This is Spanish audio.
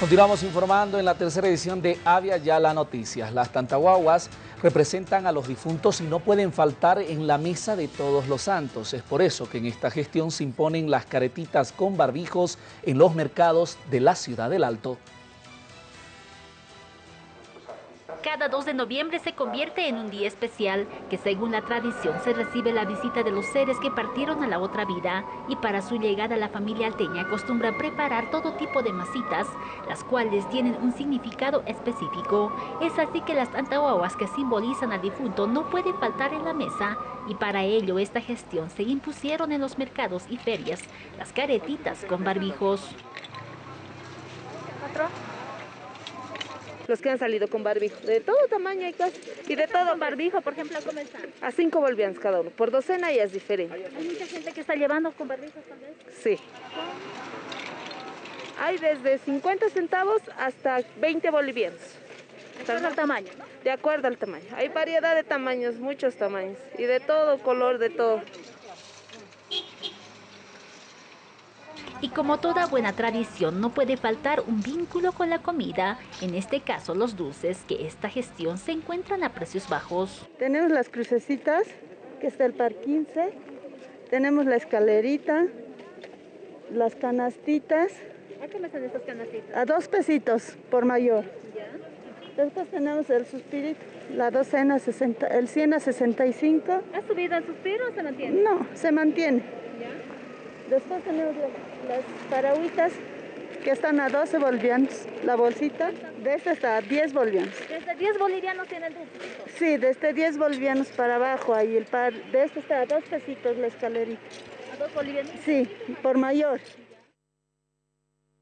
Continuamos informando en la tercera edición de Avia Ya la Noticias. Las tantahuaguas representan a los difuntos y no pueden faltar en la mesa de todos los santos. Es por eso que en esta gestión se imponen las caretitas con barbijos en los mercados de la ciudad del Alto. Cada 2 de noviembre se convierte en un día especial que según la tradición se recibe la visita de los seres que partieron a la otra vida y para su llegada la familia alteña acostumbra preparar todo tipo de masitas, las cuales tienen un significado específico. Es así que las antahuahuas que simbolizan al difunto no pueden faltar en la mesa y para ello esta gestión se impusieron en los mercados y ferias las caretitas con barbijos los que han salido con barbijo, de todo tamaño hay cosas, y de todo. barbijo, por ejemplo, ¿cómo están? A cinco bolivianos cada uno, por docena ya es diferente. ¿Hay mucha gente que está llevando con barbijos tal vez? Sí. Hay desde 50 centavos hasta 20 bolivianos. De acuerdo al tamaño, De acuerdo al tamaño. Hay variedad de tamaños, muchos tamaños, y de todo color, de todo. Y como toda buena tradición, no puede faltar un vínculo con la comida, en este caso los dulces, que esta gestión se encuentran a precios bajos. Tenemos las crucecitas, que está el par 15, tenemos la escalerita, las canastitas. ¿A qué me salen estas canastitas? A dos pesitos por mayor. Después tenemos el suspirito, la docena 60, el 100 a 65. ¿Ha subido el suspiro o se mantiene? No, se mantiene. Después tenemos las paragüitas que están a 12 bolivianos la bolsita. De esta está a 10 bolivianos. ¿Desde 10 bolivianos tiene el dulce? Sí, desde 10 bolivianos para abajo. Ahí el par, de este está a 2 pesitos la escalerita. ¿A 2 bolivianos? Sí, por mayor.